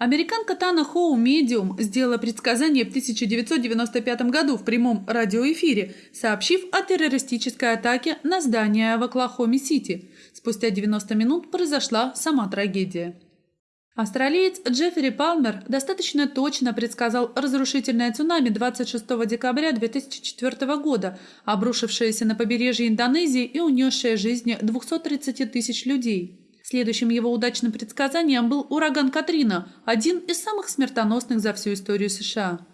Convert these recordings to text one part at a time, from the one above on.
Американка Тана Хоу «Медиум» сделала предсказание в 1995 году в прямом радиоэфире, сообщив о террористической атаке на здание в Оклахоме-Сити. Спустя 90 минут произошла сама трагедия. Австралиец Джеффри Палмер достаточно точно предсказал разрушительное цунами 26 декабря 2004 года, обрушившееся на побережье Индонезии и унесшее жизни 230 тысяч людей. Следующим его удачным предсказанием был ураган Катрина, один из самых смертоносных за всю историю США.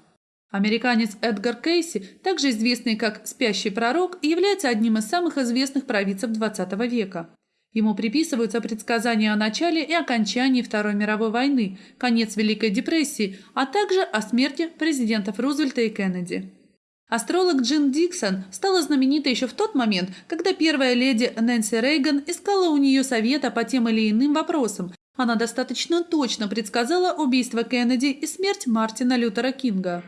Американец Эдгар Кейси, также известный как «Спящий пророк», является одним из самых известных провидцев XX века. Ему приписываются предсказания о начале и окончании Второй мировой войны, конец Великой депрессии, а также о смерти президентов Рузвельта и Кеннеди. Астролог Джин Диксон стала знаменитой еще в тот момент, когда первая леди Нэнси Рейган искала у нее совета по тем или иным вопросам. Она достаточно точно предсказала убийство Кеннеди и смерть Мартина Лютера Кинга.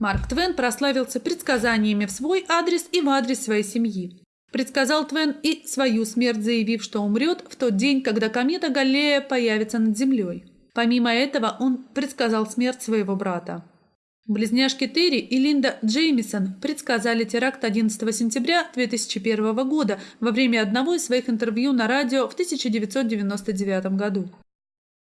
Марк Твен прославился предсказаниями в свой адрес и в адрес своей семьи. Предсказал Твен и свою смерть, заявив, что умрет в тот день, когда комета Галлея появится над Землей. Помимо этого, он предсказал смерть своего брата. Близняшки Терри и Линда Джеймисон предсказали теракт 11 сентября 2001 года во время одного из своих интервью на радио в 1999 году.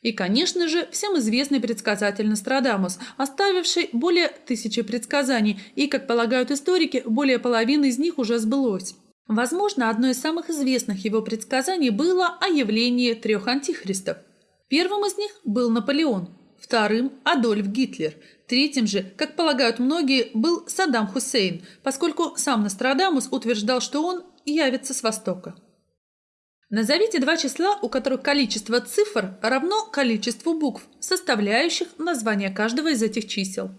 И, конечно же, всем известный предсказатель Нострадамус, оставивший более тысячи предсказаний, и, как полагают историки, более половины из них уже сбылось. Возможно, одно из самых известных его предсказаний было о явлении трех антихристов. Первым из них был Наполеон, вторым – Адольф Гитлер, третьим же, как полагают многие, был Саддам Хусейн, поскольку сам Нострадамус утверждал, что он явится с Востока. Назовите два числа, у которых количество цифр равно количеству букв, составляющих название каждого из этих чисел.